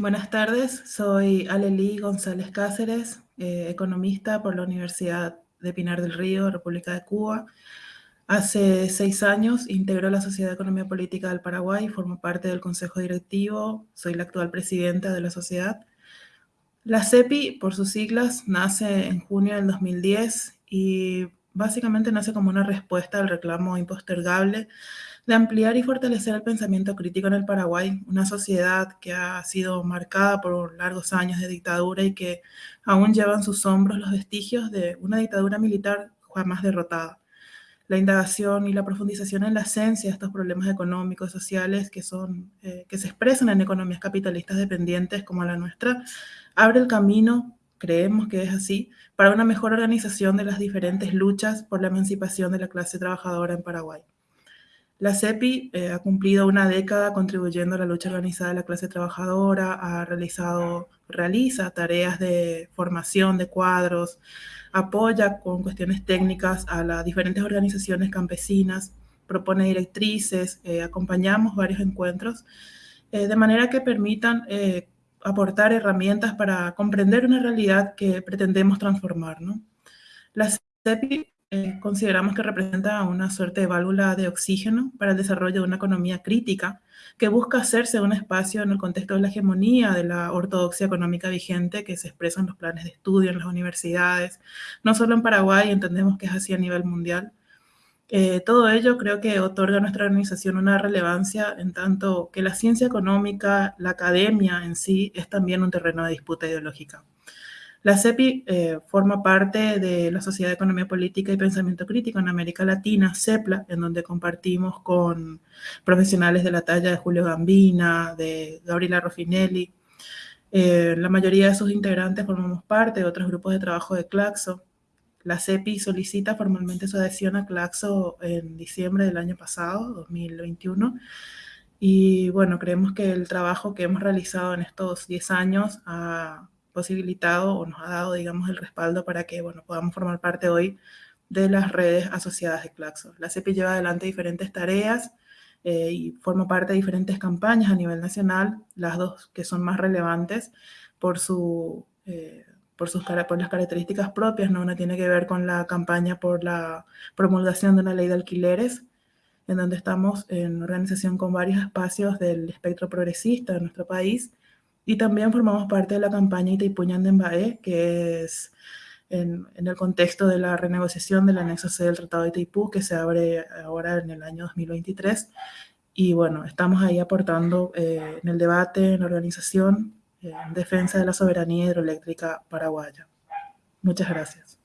Buenas tardes, soy Aleli González Cáceres, eh, economista por la Universidad de Pinar del Río, República de Cuba. Hace seis años integró la Sociedad de Economía Política del Paraguay, formo parte del Consejo Directivo, soy la actual presidenta de la sociedad. La CEPI, por sus siglas, nace en junio del 2010 y básicamente nace como una respuesta al reclamo impostergable de ampliar y fortalecer el pensamiento crítico en el Paraguay, una sociedad que ha sido marcada por largos años de dictadura y que aún lleva en sus hombros los vestigios de una dictadura militar jamás derrotada. La indagación y la profundización en la esencia de estos problemas económicos y sociales que, son, eh, que se expresan en economías capitalistas dependientes como la nuestra, abre el camino creemos que es así, para una mejor organización de las diferentes luchas por la emancipación de la clase trabajadora en Paraguay. La CEPI eh, ha cumplido una década contribuyendo a la lucha organizada de la clase trabajadora, ha realizado, realiza tareas de formación de cuadros, apoya con cuestiones técnicas a las diferentes organizaciones campesinas, propone directrices, eh, acompañamos varios encuentros, eh, de manera que permitan aportar herramientas para comprender una realidad que pretendemos transformar. ¿no? La CEPI eh, consideramos que representa una suerte de válvula de oxígeno para el desarrollo de una economía crítica que busca hacerse un espacio en el contexto de la hegemonía de la ortodoxia económica vigente que se expresa en los planes de estudio, en las universidades, no solo en Paraguay, entendemos que es así a nivel mundial, eh, todo ello creo que otorga a nuestra organización una relevancia en tanto que la ciencia económica, la academia en sí, es también un terreno de disputa ideológica. La CEPI eh, forma parte de la Sociedad de Economía Política y Pensamiento Crítico en América Latina, CEPLA, en donde compartimos con profesionales de la talla de Julio Gambina, de Gabriela Roffinelli. Eh, la mayoría de sus integrantes formamos parte de otros grupos de trabajo de Claxo, la CEPI solicita formalmente su adhesión a Claxo en diciembre del año pasado, 2021, y bueno, creemos que el trabajo que hemos realizado en estos 10 años ha posibilitado o nos ha dado, digamos, el respaldo para que, bueno, podamos formar parte hoy de las redes asociadas de Claxo. La CEPI lleva adelante diferentes tareas eh, y forma parte de diferentes campañas a nivel nacional, las dos que son más relevantes por su... Eh, por, sus, por las características propias, ¿no? Una tiene que ver con la campaña por la promulgación de una ley de alquileres, en donde estamos en organización con varios espacios del espectro progresista de nuestro país, y también formamos parte de la campaña Itaipuñan de Mbae, que es en, en, el contexto de la renegociación del anexo C del Tratado de Itaipú, que se abre ahora en el año 2023. Y bueno, estamos ahí aportando eh, en el debate, en la organización, en defensa de la soberanía hidroeléctrica paraguaya. Muchas gracias.